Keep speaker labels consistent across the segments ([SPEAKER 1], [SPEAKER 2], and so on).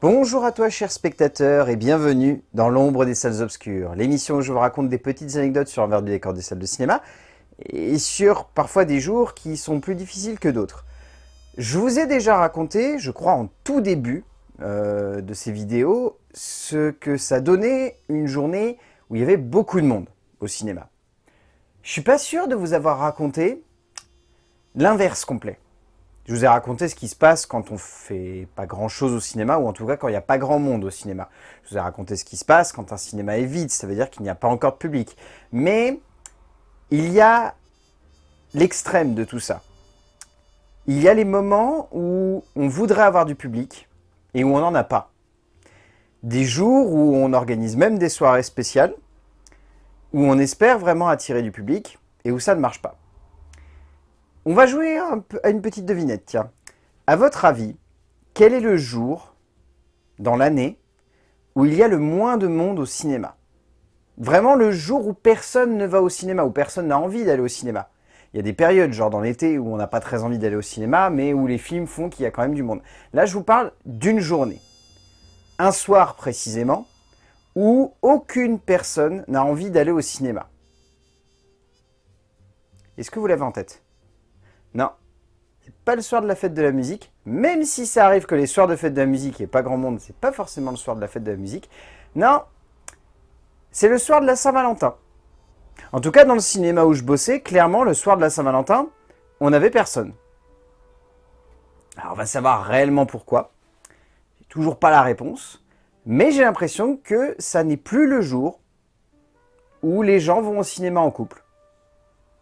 [SPEAKER 1] Bonjour à toi chers spectateurs et bienvenue dans l'ombre des salles obscures, l'émission où je vous raconte des petites anecdotes sur l'envers du décor des salles de cinéma et sur parfois des jours qui sont plus difficiles que d'autres. Je vous ai déjà raconté, je crois en tout début euh, de ces vidéos, ce que ça donnait une journée où il y avait beaucoup de monde au cinéma. Je suis pas sûr de vous avoir raconté l'inverse complet. Je vous ai raconté ce qui se passe quand on fait pas grand chose au cinéma, ou en tout cas quand il n'y a pas grand monde au cinéma. Je vous ai raconté ce qui se passe quand un cinéma est vide, ça veut dire qu'il n'y a pas encore de public. Mais il y a l'extrême de tout ça. Il y a les moments où on voudrait avoir du public et où on n'en a pas. Des jours où on organise même des soirées spéciales, où on espère vraiment attirer du public et où ça ne marche pas. On va jouer à une petite devinette, tiens. À votre avis, quel est le jour dans l'année où il y a le moins de monde au cinéma? Vraiment le jour où personne ne va au cinéma, où personne n'a envie d'aller au cinéma. Il y a des périodes, genre dans l'été, où on n'a pas très envie d'aller au cinéma, mais où les films font qu'il y a quand même du monde. Là, je vous parle d'une journée. Un soir précisément, où aucune personne n'a envie d'aller au cinéma. Est-ce que vous l'avez en tête? Non, c'est pas le soir de la fête de la musique, même si ça arrive que les soirs de fête de la musique, il n'y pas grand monde, c'est pas forcément le soir de la fête de la musique. Non, c'est le soir de la Saint-Valentin. En tout cas, dans le cinéma où je bossais, clairement, le soir de la Saint-Valentin, on n'avait personne. Alors, on va savoir réellement pourquoi. Toujours pas la réponse. Mais j'ai l'impression que ça n'est plus le jour où les gens vont au cinéma en couple.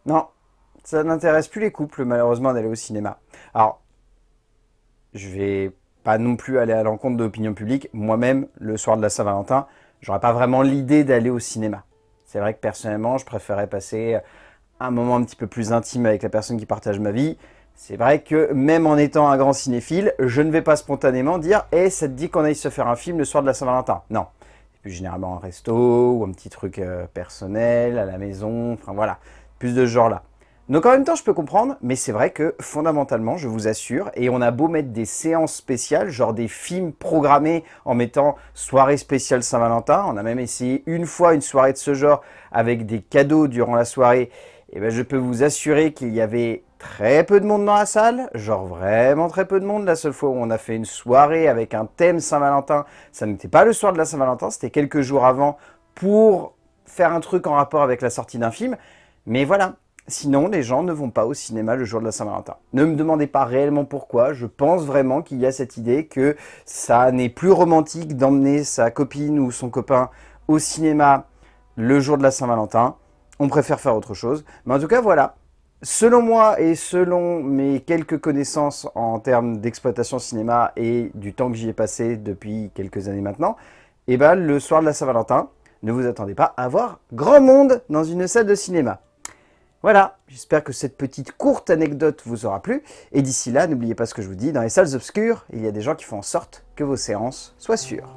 [SPEAKER 1] Non, ça n'intéresse plus les couples, malheureusement, d'aller au cinéma. Alors, je vais pas non plus aller à l'encontre de l'opinion publique. Moi-même, le soir de la Saint-Valentin, j'aurais pas vraiment l'idée d'aller au cinéma. C'est vrai que personnellement, je préférais passer un moment un petit peu plus intime avec la personne qui partage ma vie. C'est vrai que même en étant un grand cinéphile, je ne vais pas spontanément dire hey, « Eh, ça te dit qu'on aille se faire un film le soir de la Saint-Valentin ?» Non. C'est plus généralement un resto ou un petit truc euh, personnel, à la maison, enfin voilà. Plus de ce genre-là. Donc en même temps, je peux comprendre, mais c'est vrai que fondamentalement, je vous assure, et on a beau mettre des séances spéciales, genre des films programmés en mettant soirée spéciale Saint-Valentin, on a même essayé une fois une soirée de ce genre avec des cadeaux durant la soirée, et ben je peux vous assurer qu'il y avait très peu de monde dans la salle, genre vraiment très peu de monde. La seule fois où on a fait une soirée avec un thème Saint-Valentin, ça n'était pas le soir de la Saint-Valentin, c'était quelques jours avant pour faire un truc en rapport avec la sortie d'un film. Mais voilà, Sinon, les gens ne vont pas au cinéma le jour de la Saint-Valentin. Ne me demandez pas réellement pourquoi, je pense vraiment qu'il y a cette idée que ça n'est plus romantique d'emmener sa copine ou son copain au cinéma le jour de la Saint-Valentin. On préfère faire autre chose. Mais en tout cas, voilà. Selon moi et selon mes quelques connaissances en termes d'exploitation cinéma et du temps que j'y ai passé depuis quelques années maintenant, eh ben, le soir de la Saint-Valentin, ne vous attendez pas à voir grand monde dans une salle de cinéma. Voilà, j'espère que cette petite courte anecdote vous aura plu. Et d'ici là, n'oubliez pas ce que je vous dis, dans les salles obscures, il y a des gens qui font en sorte que vos séances soient sûres.